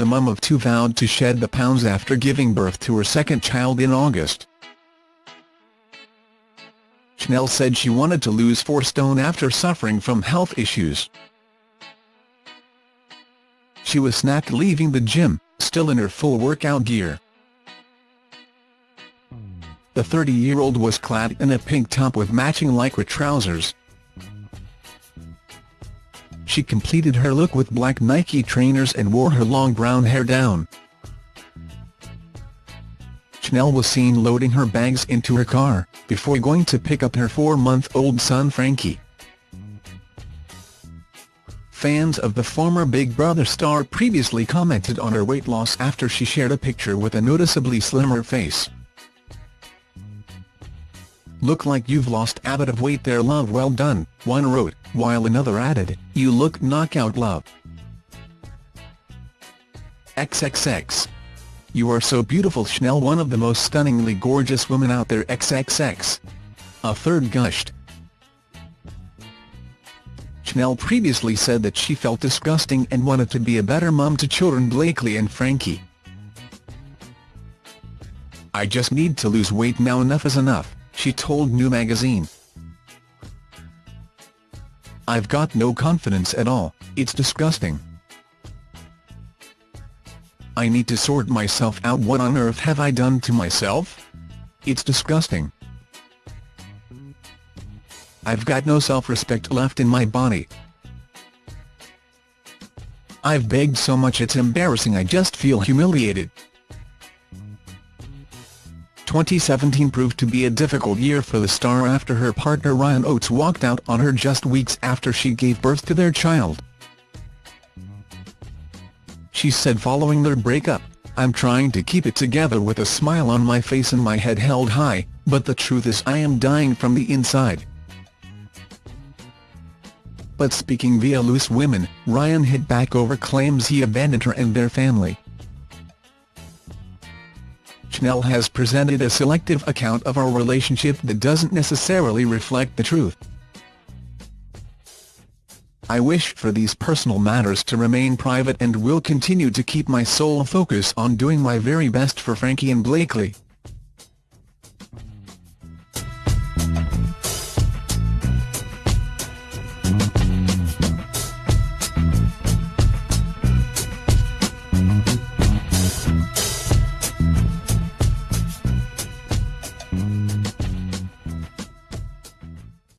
the mum of two vowed to shed the pounds after giving birth to her second child in August. Chanelle said she wanted to lose 4 stone after suffering from health issues. She was snapped leaving the gym, still in her full workout gear. The 30-year-old was clad in a pink top with matching lycra trousers. She completed her look with black Nike trainers and wore her long brown hair down. Chanelle was seen loading her bags into her car, before going to pick up her four-month-old son Frankie. Fans of the former Big Brother star previously commented on her weight loss after she shared a picture with a noticeably slimmer face. Look like you've lost a bit of weight there love well done, one wrote, while another added, you look knockout love. XXX. You are so beautiful Chanelle one of the most stunningly gorgeous women out there XXX. A third gushed. Chanelle previously said that she felt disgusting and wanted to be a better mum to children Blakely and Frankie. I just need to lose weight now enough is enough she told New Magazine. I've got no confidence at all, it's disgusting. I need to sort myself out what on earth have I done to myself? It's disgusting. I've got no self-respect left in my body. I've begged so much it's embarrassing I just feel humiliated. 2017 proved to be a difficult year for the star after her partner Ryan Oates walked out on her just weeks after she gave birth to their child. She said following their breakup, I'm trying to keep it together with a smile on my face and my head held high, but the truth is I am dying from the inside. But speaking via Loose Women, Ryan hit back over claims he abandoned her and their family. Chanelle has presented a selective account of our relationship that doesn't necessarily reflect the truth. I wish for these personal matters to remain private and will continue to keep my sole focus on doing my very best for Frankie and Blakely.